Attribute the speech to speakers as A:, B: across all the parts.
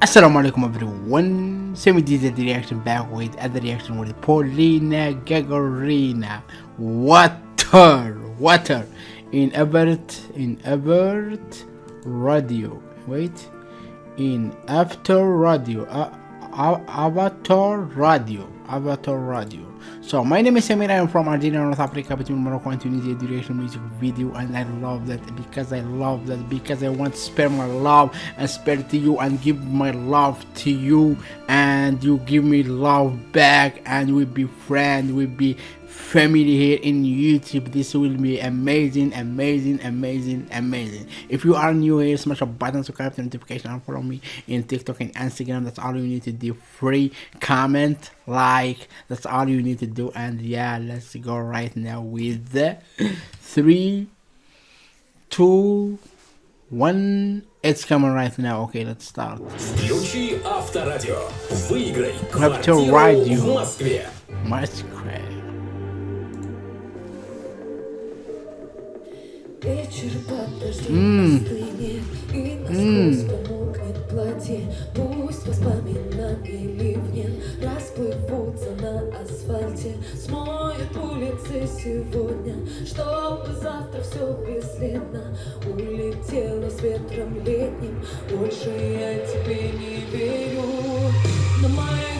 A: Assalamu alaikum everyone. Semi did the reaction back with other reaction with Polina Gagarina. Water, water in Ebert in Ebert Radio. Wait, in After Radio, uh, Avatar Radio, Avatar Radio. So my name is Samir. I am from Algeria, North Africa, between Morocco and Tunisia. Duration music video, and I love that because I love that because I want to spare my love and spare to you and give my love to you, and you give me love back, and we be friends, we be family here in youtube this will be amazing amazing amazing amazing if you are new here smash a button subscribe to notification and follow me in tiktok and instagram that's all you need to do free comment like that's all you need to do and yeah let's go right now with the three two one it's coming right now okay let's start
B: Включи Авторадио. Выиграй
A: Авторадио.
B: квартиру в Москве.
A: Masquerade.
C: Вечер под дождем остынет И насквозь промокнет платье Пусть воспоминания ливнем Расплывутся на асфальте. Смоет улицы сегодня Чтобы завтра все бесследно Улетело с ветром летним. Больше я тебе не верю На моей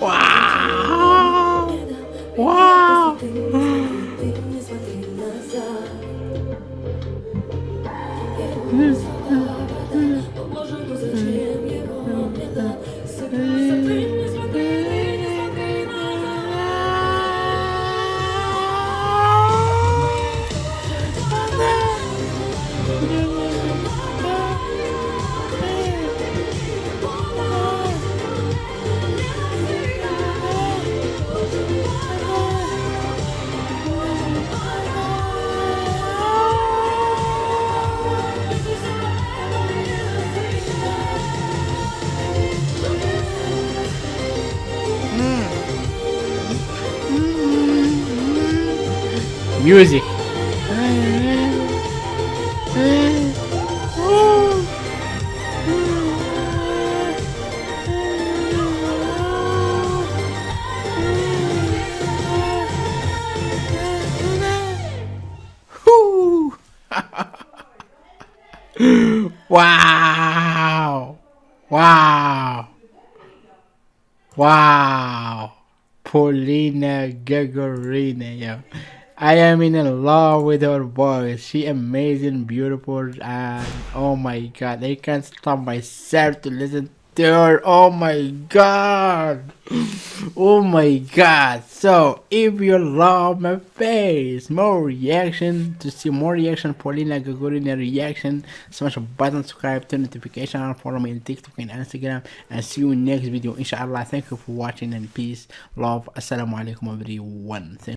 C: 와. 와. 음.
A: Music. Wow. Wow. Wow. Polina Gagarina, yo. I am in love with her voice. She amazing, beautiful, and oh my god, I can't stop myself to listen to her. Oh my god. Oh my god. So if you love my face, more reaction to see more reaction, Polina Gagarina reaction, smash a button, subscribe, turn notification on, follow me on TikTok and Instagram, and see you in next video. Inshallah. Thank you for watching and peace, love. Assalamu alaikum everyone. Thank